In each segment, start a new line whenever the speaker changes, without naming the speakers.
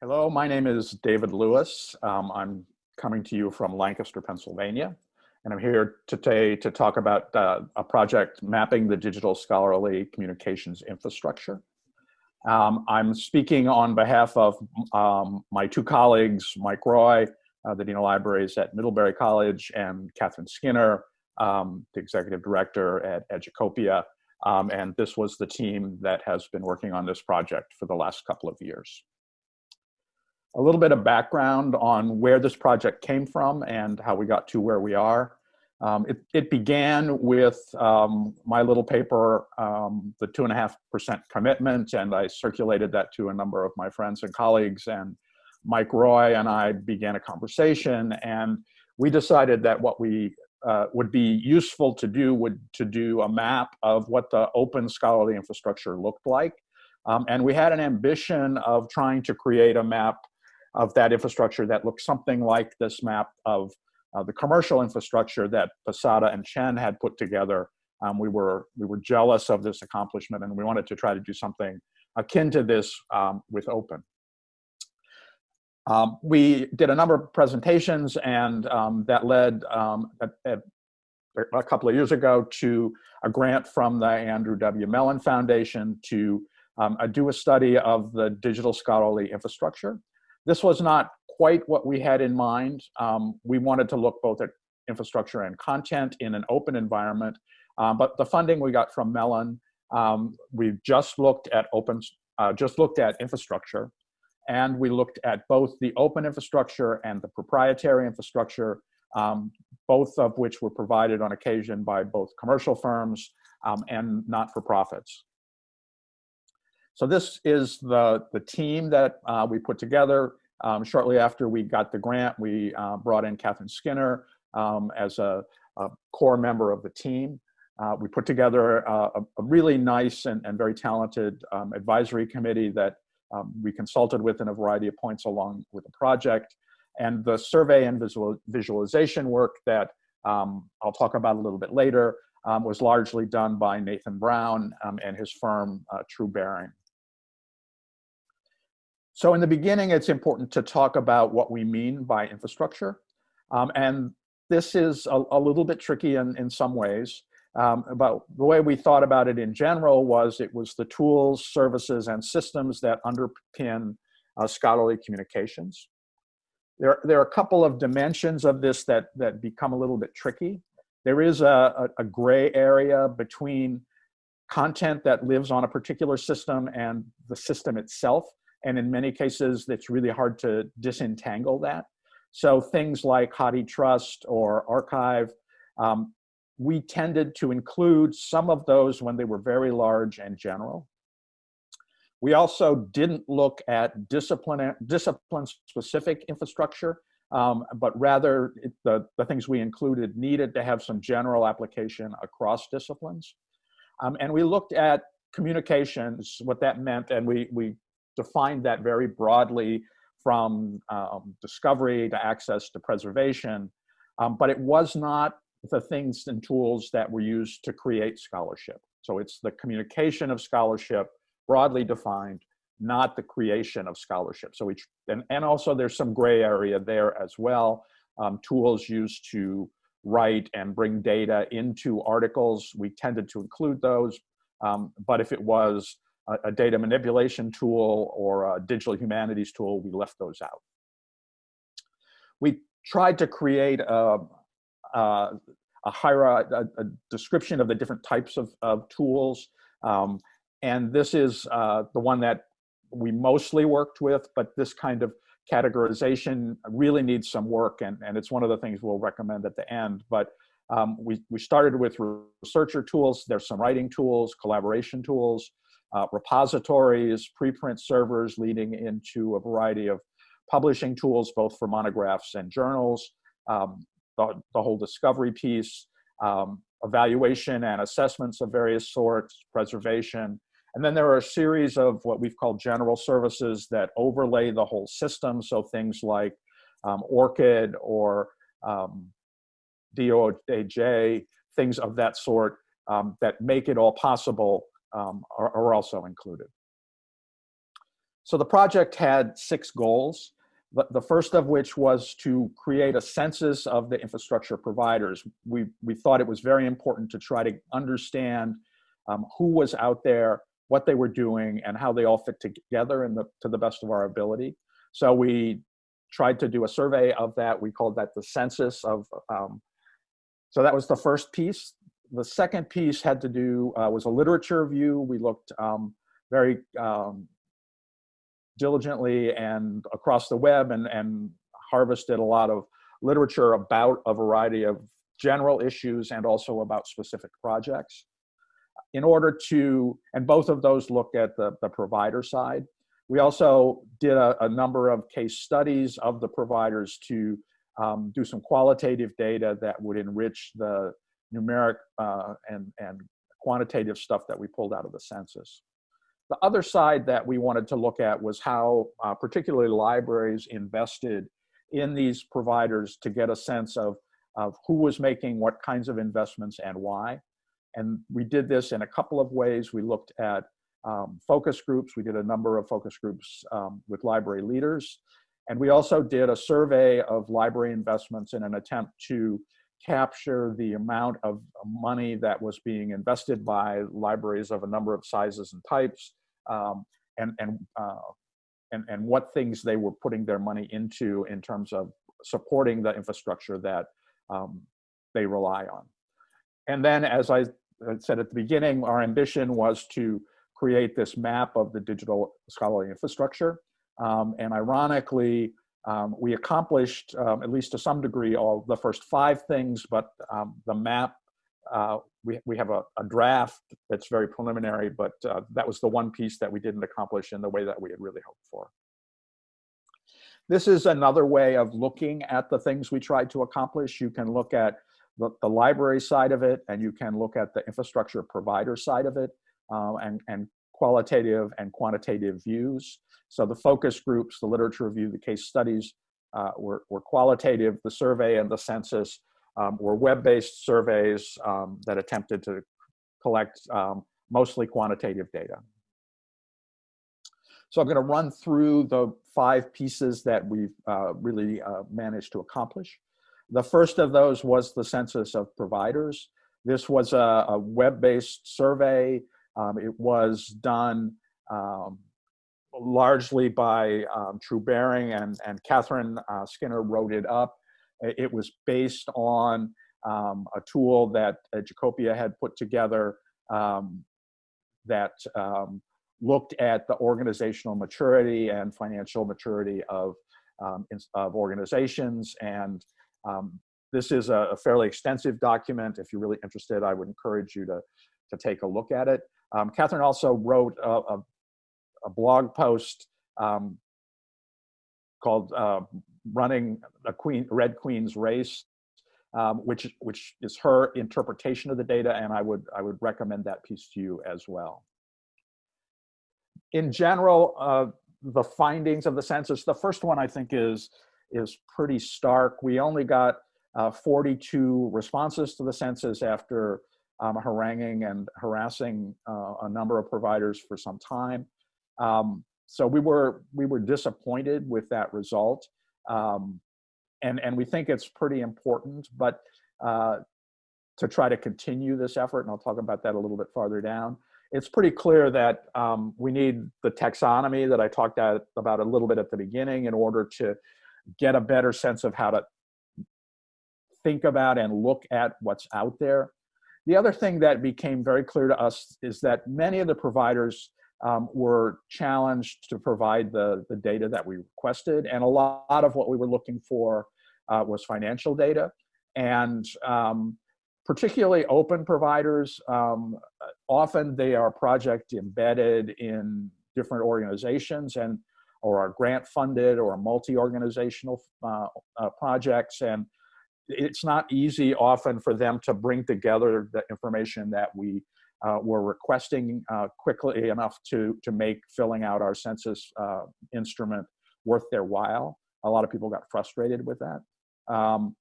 Hello, my name is David Lewis. Um, I'm coming to you from Lancaster, Pennsylvania, and I'm here today to talk about uh, a project mapping the digital scholarly communications infrastructure. Um, I'm speaking on behalf of um, my two colleagues, Mike Roy, uh, the Dean of Libraries at Middlebury College, and Katherine Skinner, um, the Executive Director at Educopia. Um, and this was the team that has been working on this project for the last couple of years. A little bit of background on where this project came from and how we got to where we are. Um, it, it, began with um, my little paper, um, the two and a half percent commitment, and I circulated that to a number of my friends and colleagues. And Mike Roy and I began a conversation, and we decided that what we uh, would be useful to do would to do a map of what the open scholarly infrastructure looked like. Um, and we had an ambition of trying to create a map of that infrastructure that looked something like this map of uh, the commercial infrastructure that Posada and Chen had put together. Um, we were we were jealous of this accomplishment, and we wanted to try to do something akin to this um, with Open. Um, we did a number of presentations, and um, that led um, a, couple of years ago to a grant from the Andrew W. Mellon Foundation to um, do a study of the digital scholarly infrastructure. This was not quite what we had in mind. Um, we wanted to look both at infrastructure and content in an open environment, um, but the funding we got from Mellon, um, we just looked at open, uh, just looked at infrastructure, and we looked at both the open infrastructure and the proprietary infrastructure, um, both of which were provided on occasion by both commercial firms um, and not-for-profits. So this is the, the team that uh, we put together. Um, shortly after we got the grant, we uh, brought in Katherine Skinner um, as a, a, core member of the team. Uh, we put together a, a really nice and, and very talented um, advisory committee that um, we consulted with in a variety of points along with the project. And the survey and visual, visualization work that um, I'll talk about a little bit later um, was largely done by Nathan Brown and his firm, uh, True Bearing. So in the beginning, it's important to talk about what we mean by infrastructure. Um, and this is a, a, little bit tricky in, in some ways. Um, but the way we thought about it in general was it was the tools, services, and systems that underpin uh, scholarly communications. There, there are a couple of dimensions of this that, that become a little bit tricky. There is a, a, a gray area between content that lives on a particular system and the system itself. And in many cases, it's really hard to disentangle that. So things like HathiTrust or Archive, um, we tended to include some of those when they were very large and general. We also didn't look at discipline, discipline specific infrastructure, um, but rather it, the, the things we included needed to have some general application across disciplines. Um, and we looked at communications, what that meant, and we, we defined that very broadly from um, discovery to access to preservation, um, but it was not the things and tools that were used to create scholarship. So it's the communication of scholarship broadly defined, not the creation of scholarship. So we, and, and also there's some gray area there as well. Um, tools used to write and bring data into articles, we tended to include those. Um, but if it was a, data manipulation tool or a digital humanities tool, we left those out. We tried to create a, a, a, a, a description of the different types of, of tools. Um, and this is uh, the one that we mostly worked with, but this kind of categorization really needs some work and, and it's one of the things we'll recommend at the end. But um, we, we started with researcher tools, there's some writing tools, collaboration tools, uh, repositories, preprint servers leading into a variety of publishing tools, both for monographs and journals, um, the, the, whole discovery piece, um, evaluation and assessments of various sorts, preservation. And then there are a series of what we've called general services that overlay the whole system. So things like um, ORCID or um, DOAJ, things of that sort um, that make it all possible um, are, are, also included. So the project had six goals, the first of which was to create a census of the infrastructure providers. We, we thought it was very important to try to understand um, who was out there, what they were doing, and how they all fit together in the, to the best of our ability. So we tried to do a survey of that. We called that the census of, um, so that was the first piece. The second piece had to do, uh, was a literature review. We looked um, very um, diligently and across the web and, and harvested a lot of literature about a variety of general issues and also about specific projects. In order to, and both of those look at the, the provider side. We also did a, a number of case studies of the providers to um, do some qualitative data that would enrich the numeric uh, and, and quantitative stuff that we pulled out of the census. The other side that we wanted to look at was how uh, particularly libraries invested in these providers to get a sense of, of who was making what kinds of investments and why. And we did this in a couple of ways. We looked at um, focus groups. We did a number of focus groups um, with library leaders. And we also did a survey of library investments in an attempt to capture the amount of money that was being invested by libraries of a number of sizes and types um, and, and, uh, and, and what things they were putting their money into in terms of supporting the infrastructure that um, they rely on. And then, as I said at the beginning, our ambition was to create this map of the digital scholarly infrastructure. Um, and ironically, um, we accomplished, um, at least to some degree, all the first five things, but um, the map uh, we, we have a, a, draft that's very preliminary, but uh, that was the one piece that we didn't accomplish in the way that we had really hoped for. This is another way of looking at the things we tried to accomplish. You can look at the, the library side of it, and you can look at the infrastructure provider side of it, uh, and, and qualitative and quantitative views. So the focus groups, the literature review, the case studies uh, were, were qualitative, the survey and the census um, were web-based surveys um, that attempted to collect um, mostly quantitative data. So I'm going to run through the five pieces that we've uh, really uh, managed to accomplish. The first of those was the census of providers. This was a, a web-based survey. Um, it was done um, largely by um, True Bearing and, and Katherine uh, Skinner wrote it up. It was based on um, a tool that uh, Educopia had put together um, that um, looked at the organizational maturity and financial maturity of, of organizations. And this is a, a, fairly extensive document. If you're really interested, I would encourage you to, to take a look at it. Um, Katherine also wrote a, a, a blog post called uh, running a queen red queen's race um, which which is her interpretation of the data and i would i would recommend that piece to you as well. In general uh, the findings of the census the first one i think is is pretty stark. We only got uh, 42 responses to the census after um, haranguing and harassing uh, a number of providers for some time um, so we were we were disappointed with that result, um, and and we think it's pretty important. But uh, to try to continue this effort, and I'll talk about that a little bit farther down. It's pretty clear that um, we need the taxonomy that I talked about a little bit at the beginning in order to get a better sense of how to think about and look at what's out there. The other thing that became very clear to us is that many of the providers um, were challenged to provide the, the data that we requested. And a lot of what we were looking for uh, was financial data. And um, particularly open providers, um, often they are project embedded in different organizations and or are grant funded or multi-organizational uh, uh, projects. And it's not easy often for them to bring together the information that we uh, were requesting uh, quickly enough to, to make filling out our census uh, instrument worth their while. A lot of people got frustrated with that. Um,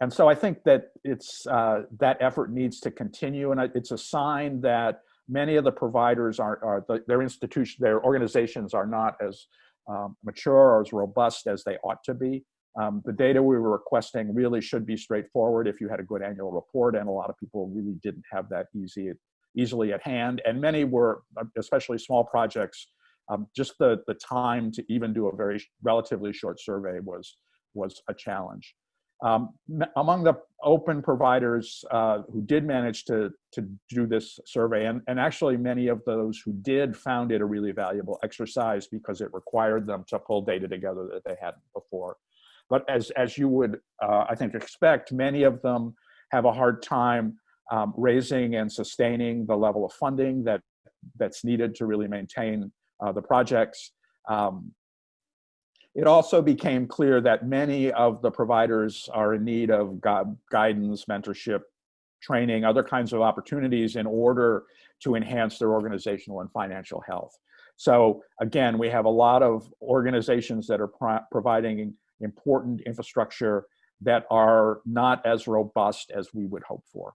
and so I think that it's, uh, that effort needs to continue and it's a sign that many of the providers are, are the, their institution, their organizations are not as um, mature or as robust as they ought to be. Um, the data we were requesting really should be straightforward if you had a good annual report, and a lot of people really didn't have that easy, easily at hand. And many were, especially small projects, um, just the, the time to even do a very relatively short survey was, was a challenge. Um, among the open providers uh, who did manage to, to do this survey, and, and actually many of those who did found it a really valuable exercise because it required them to pull data together that they hadn't before. But as, as you would, uh, I think, expect, many of them have a hard time um, raising and sustaining the level of funding that, that's needed to really maintain uh, the projects. Um, it also became clear that many of the providers are in need of gu guidance, mentorship, training, other kinds of opportunities in order to enhance their organizational and financial health. So again, we have a lot of organizations that are pro providing important infrastructure that are not as robust as we would hope for.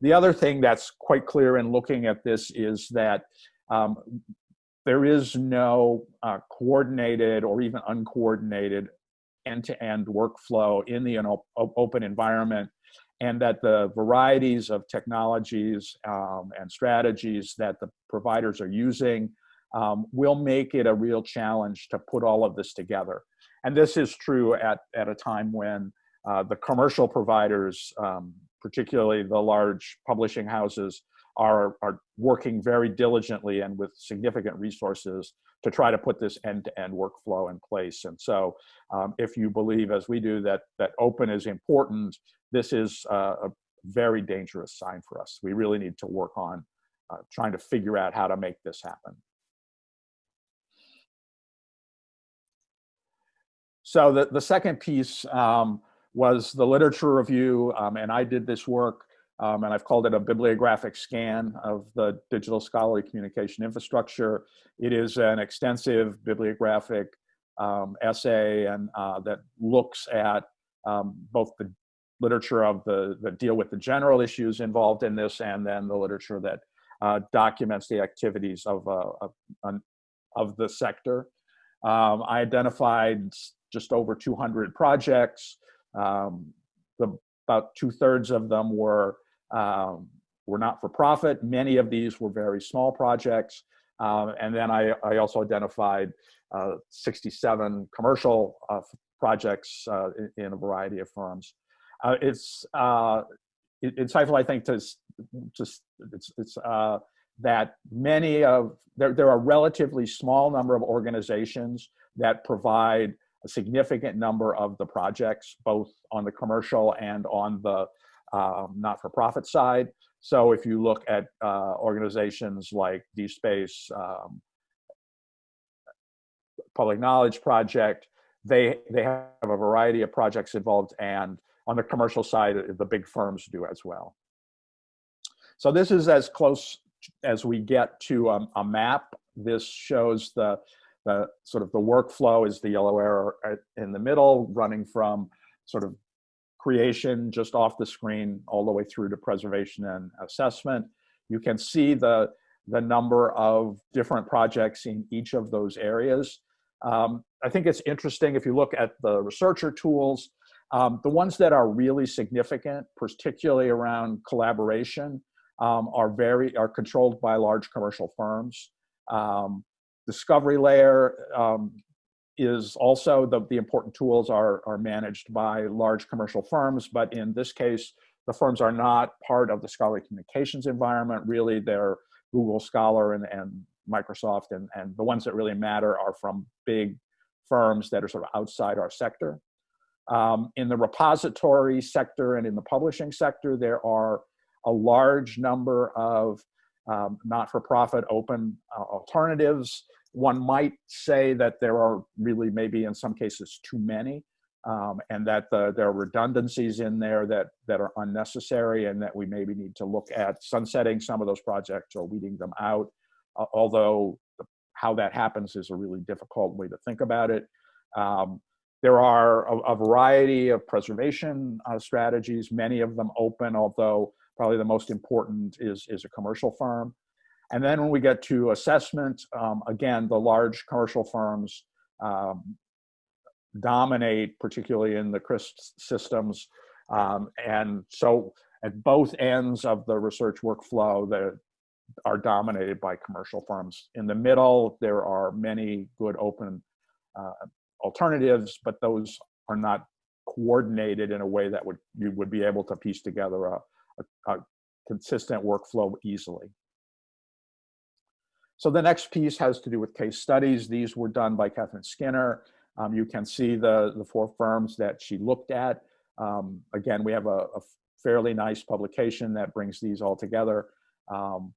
The other thing that's quite clear in looking at this is that um, there is no uh, coordinated or even uncoordinated end-to-end -end workflow in the open environment and that the varieties of technologies um, and strategies that the providers are using um, will make it a real challenge to put all of this together. And this is true at, at a time when uh, the commercial providers, um, particularly the large publishing houses, are, are working very diligently and with significant resources to try to put this end-to-end -end workflow in place. And so um, if you believe, as we do, that, that open is important, this is uh, a very dangerous sign for us. We really need to work on uh, trying to figure out how to make this happen. So the, the second piece um, was the literature review, um, and I did this work, um, and I've called it a bibliographic scan of the digital scholarly communication infrastructure. It is an extensive bibliographic um, essay and uh, that looks at um, both the literature of the that deal with the general issues involved in this, and then the literature that uh, documents the activities of, uh, of, of the sector. Um, I identified just over 200 projects. Um, the, about two thirds of them were, um, were not for profit. Many of these were very small projects. Um, and then I, I also identified uh, 67 commercial uh, projects uh, in, in, a variety of firms. Uh, it's uh, insightful, I think, to just it's, it's uh, that many of there, there are relatively small number of organizations that provide a significant number of the projects, both on the commercial and on the um, not-for-profit side. So if you look at uh, organizations like DSpace, um, Public Knowledge Project, they, they have a variety of projects involved and on the commercial side, the big firms do as well. So this is as close as we get to um, a map. This shows the the sort of the workflow is the yellow arrow in the middle, running from sort of creation just off the screen all the way through to preservation and assessment. You can see the, the number of different projects in each of those areas. Um, I think it's interesting if you look at the researcher tools, um, the ones that are really significant, particularly around collaboration, um, are very are controlled by large commercial firms. Um, discovery layer um, is also the, the important tools are, are managed by large commercial firms, but in this case, the firms are not part of the scholarly communications environment. Really, they're Google Scholar and, and Microsoft, and, and the ones that really matter are from big firms that are sort of outside our sector. Um, in the repository sector and in the publishing sector, there are a large number of um, not-for-profit open uh, alternatives. One might say that there are really maybe in some cases too many um, and that the, there are redundancies in there that, that are unnecessary and that we maybe need to look at sunsetting some of those projects or weeding them out, uh, although how that happens is a really difficult way to think about it. Um, there are a, a, variety of preservation uh, strategies, many of them open, although Probably the most important is, is a commercial firm. And then when we get to assessment, um, again, the large commercial firms um, dominate, particularly in the CRISP systems. Um, and so at both ends of the research workflow that are dominated by commercial firms. In the middle, there are many good open uh, alternatives, but those are not coordinated in a way that would you would be able to piece together a, a, a consistent workflow easily. So the next piece has to do with case studies. These were done by Katherine Skinner. Um, you can see the, the four firms that she looked at. Um, again, we have a, a, fairly nice publication that brings these all together. Um,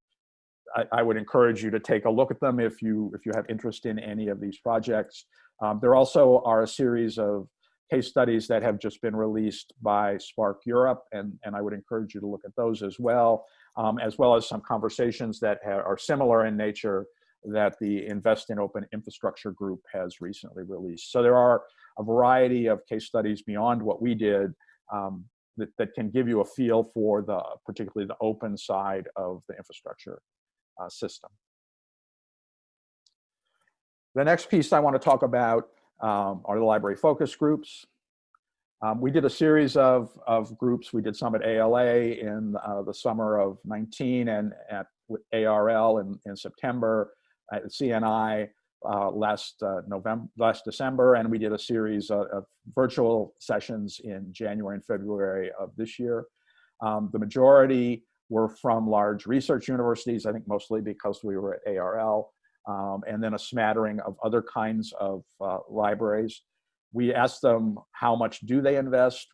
I, I, would encourage you to take a look at them if you, if you have interest in any of these projects. Um, there also are a series of case studies that have just been released by SPARC Europe, and, and I would encourage you to look at those as well, um, as well as some conversations that are similar in nature that the Invest in Open Infrastructure group has recently released. So there are a variety of case studies beyond what we did um, that, that can give you a feel for the, particularly the open side of the infrastructure uh, system. The next piece I want to talk about um, are the library focus groups. Um, we did a series of, of groups. We did some at ALA in uh, the summer of 19 and at ARL in, in September, at CNI uh, last uh, November, last December, and we did a series of, of, virtual sessions in January and February of this year. Um, the majority were from large research universities, I think mostly because we were at ARL um, and then a smattering of other kinds of uh, libraries. We asked them how much do they invest,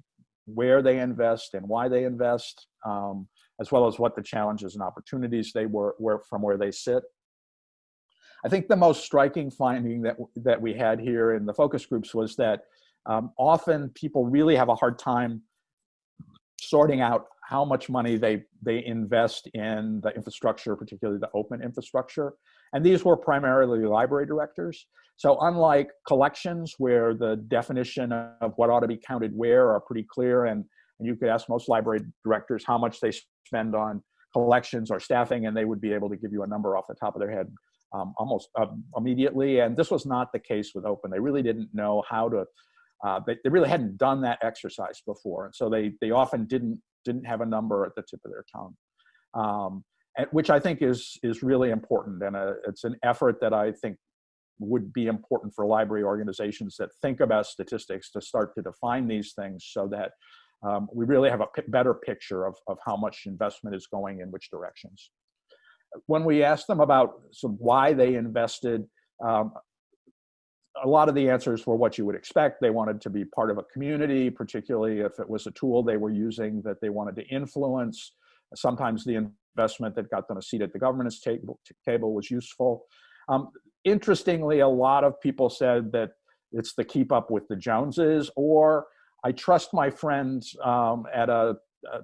where they invest, and why they invest, um, as well as what the challenges and opportunities they were, were from where they sit. I think the most striking finding that, that we had here in the focus groups was that um, often people really have a hard time sorting out how much money they, they invest in the infrastructure, particularly the open infrastructure. And these were primarily library directors. So unlike collections where the definition of what ought to be counted where are pretty clear and, and you could ask most library directors how much they spend on collections or staffing and they would be able to give you a number off the top of their head um, almost uh, immediately. And this was not the case with open. They really didn't know how to, uh, they, they really hadn't done that exercise before. And so they, they often didn't, didn't have a number at the tip of their tongue. Um, which I think is is really important, and a, uh, it's an effort that I think would be important for library organizations that think about statistics to start to define these things so that um, we really have a better picture of, of how much investment is going in which directions. When we asked them about why they invested, um, a lot of the answers were what you would expect. They wanted to be part of a community, particularly if it was a tool they were using that they wanted to influence. Sometimes the investment that got them a seat at the governance table, table was useful. Um, interestingly, a lot of people said that it's the keep up with the Joneses, or I trust my friends um, at a, a,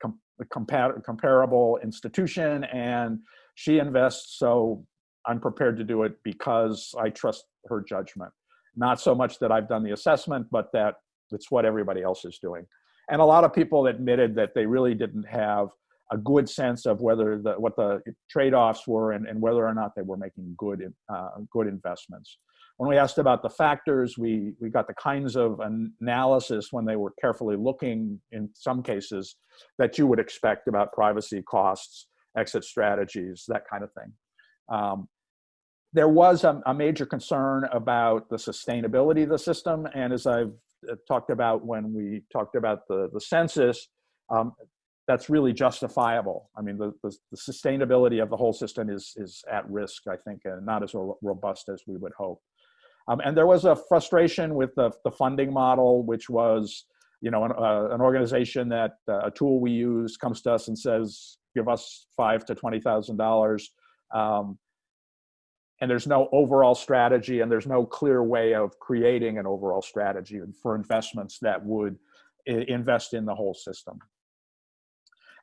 com a compar comparable institution and she invests, so I'm prepared to do it because I trust her judgment. Not so much that I've done the assessment, but that it's what everybody else is doing. And a lot of people admitted that they really didn't have a good sense of whether the what the trade-offs were and, and whether or not they were making good uh, good investments. When we asked about the factors, we we got the kinds of analysis when they were carefully looking in some cases that you would expect about privacy costs, exit strategies, that kind of thing. Um, there was a, a, major concern about the sustainability of the system, and as I've uh, talked about when we talked about the the census, um, that's really justifiable. I mean, the, the, the, sustainability of the whole system is, is at risk, I think, and not as robust as we would hope. Um, and there was a frustration with the, the funding model, which was, you know, an, uh, an organization that uh, a tool we use comes to us and says, give us five to $20,000. Um, and there's no overall strategy and there's no clear way of creating an overall strategy for investments that would invest in the whole system.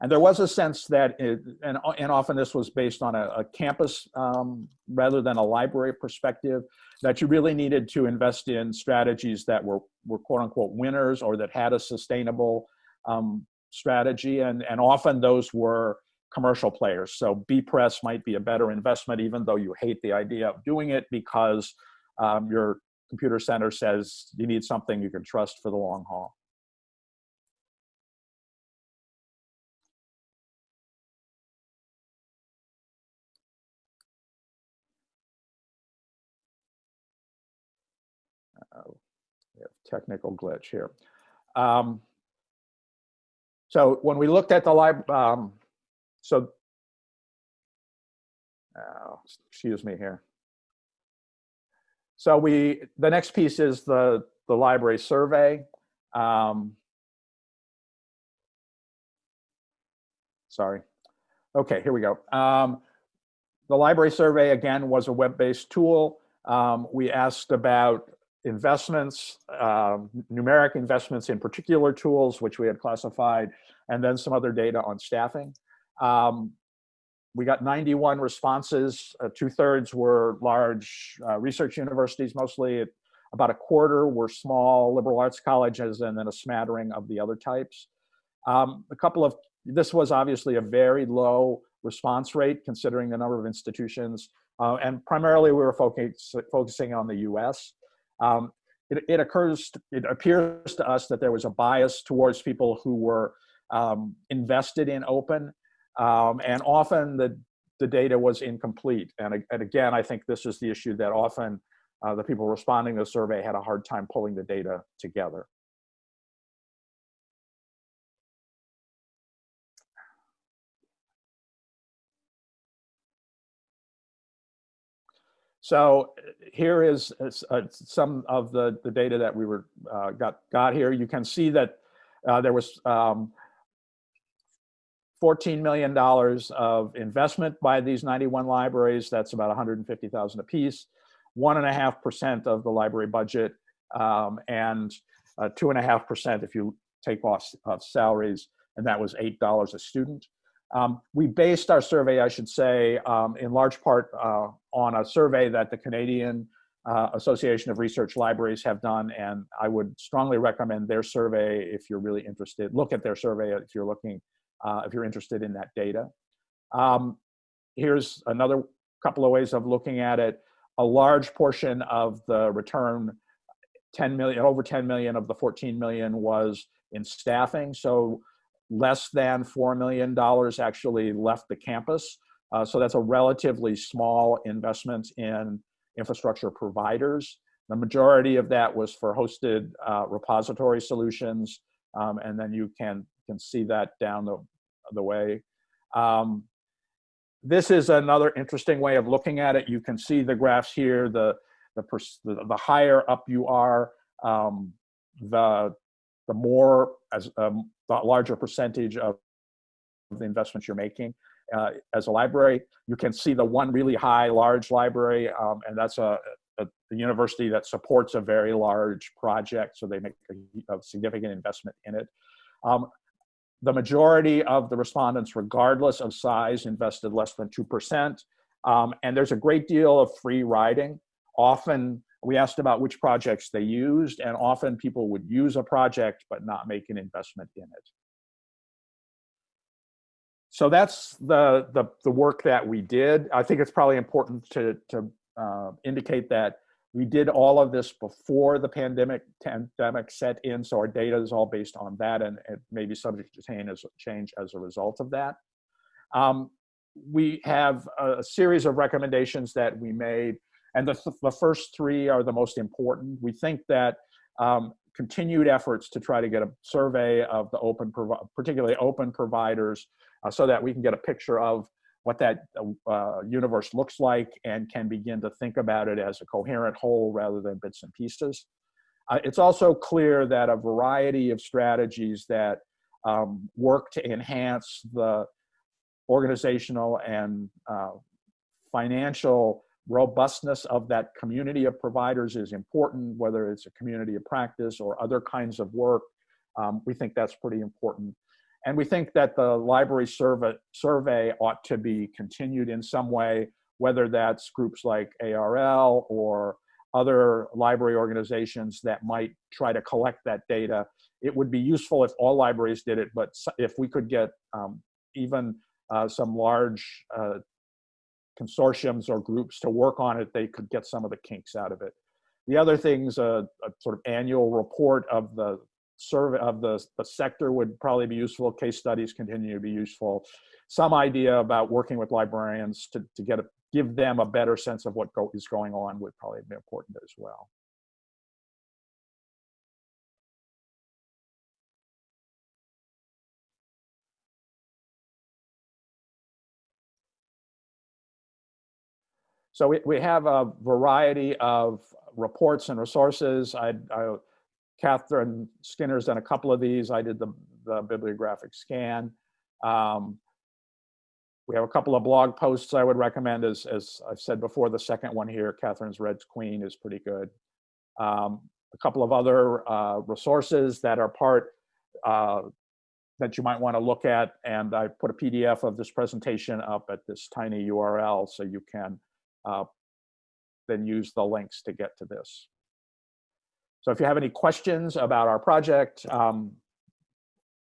And there was a sense that, it, and, and often this was based on a, a campus um, rather than a library perspective, that you really needed to invest in strategies that were, were quote unquote winners or that had a sustainable um, strategy. And, and often those were commercial players. So bepress might be a better investment, even though you hate the idea of doing it because um, your computer center says you need something you can trust for the long haul. Technical glitch here. Um, so when we looked at the library, um, so, uh, excuse me here. So we, the next piece is the, the library survey. Um, sorry. Okay, here we go. Um, the library survey, again, was a web-based tool. Um, we asked about investments, um, numeric investments in particular tools, which we had classified, and then some other data on staffing. Um, we got 91 responses. Uh, Two thirds were large uh, research universities, mostly about a quarter were small liberal arts colleges, and then a smattering of the other types. Um, a couple of, this was obviously a very low response rate considering the number of institutions. Uh, and primarily we were focus, focusing on the US. Um, it, it, occurs, it appears to us that there was a bias towards people who were um, invested in open, um, and often the, the data was incomplete. And, and again, I think this is the issue that often uh, the people responding to the survey had a hard time pulling the data together. So here is uh, some of the, the data that we were uh, got, got here. You can see that uh, there was um, $14 million of investment by these 91 libraries. That's about 150,000 apiece. One and a half percent of the library budget, um, and uh, two and a half percent if you take off uh, salaries, and that was eight dollars a student. Um, we based our survey, I should say, um, in large part uh, on a survey that the Canadian uh, Association of Research Libraries have done, and I would strongly recommend their survey if you're really interested. Look at their survey if you're looking, uh, if you're interested in that data. Um, here's another couple of ways of looking at it. A large portion of the return, 10 million, over 10 million of the 14 million was in staffing. So less than $4 million actually left the campus. Uh, so that's a relatively small investment in infrastructure providers. The majority of that was for hosted uh, repository solutions. Um, and then you can, can see that down the, the way. Um, this is another interesting way of looking at it. You can see the graphs here, the, the, the, higher up you are, um, the, the more, as um, larger percentage of the investments you're making uh, as a library. You can see the one really high, large library, um, and that's a, a, a, university that supports a very large project, so they make a, a significant investment in it. Um, the majority of the respondents, regardless of size, invested less than 2%. Um, and there's a great deal of free riding. Often we asked about which projects they used, and often people would use a project but not make an investment in it. So that's the, the, the work that we did. I think it's probably important to, to uh, indicate that we did all of this before the pandemic pandemic set in, so our data is all based on that, and it may be subject to change as, change as a result of that. Um, we have a series of recommendations that we made and the, the first three are the most important. We think that um, continued efforts to try to get a survey of the open, particularly open providers, uh, so that we can get a picture of what that uh, universe looks like and can begin to think about it as a coherent whole rather than bits and pieces. Uh, it's also clear that a variety of strategies that um, work to enhance the organizational and uh, financial robustness of that community of providers is important, whether it's a community of practice or other kinds of work. Um, we think that's pretty important. And we think that the library survey, survey ought to be continued in some way, whether that's groups like ARL or other library organizations that might try to collect that data. It would be useful if all libraries did it, but if we could get um, even uh, some large uh, consortiums or groups to work on it, they could get some of the kinks out of it. The other things, a, a sort of annual report of the survey of the, the sector would probably be useful. Case studies continue to be useful. Some idea about working with librarians to, to get a, give them a better sense of what go, is going on would probably be important as well. So we, we have a variety of reports and resources. I, I, Katherine Skinner's done a couple of these. I did the, the bibliographic scan. Um, we have a couple of blog posts I would recommend. As, as I've said before, the second one here, Katherine's Red Queen, is pretty good. Um, a couple of other uh, resources that are part uh, that you might want to look at. And I put a PDF of this presentation up at this tiny URL so you can uh, then use the links to get to this. So if you have any questions about our project, um,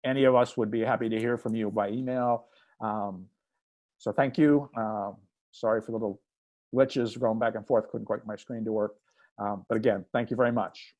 any of us would be happy to hear from you by email. Um, so thank you. Uh, sorry for the little glitches going back and forth, couldn't quite get my screen to work. Um, but again, thank you very much.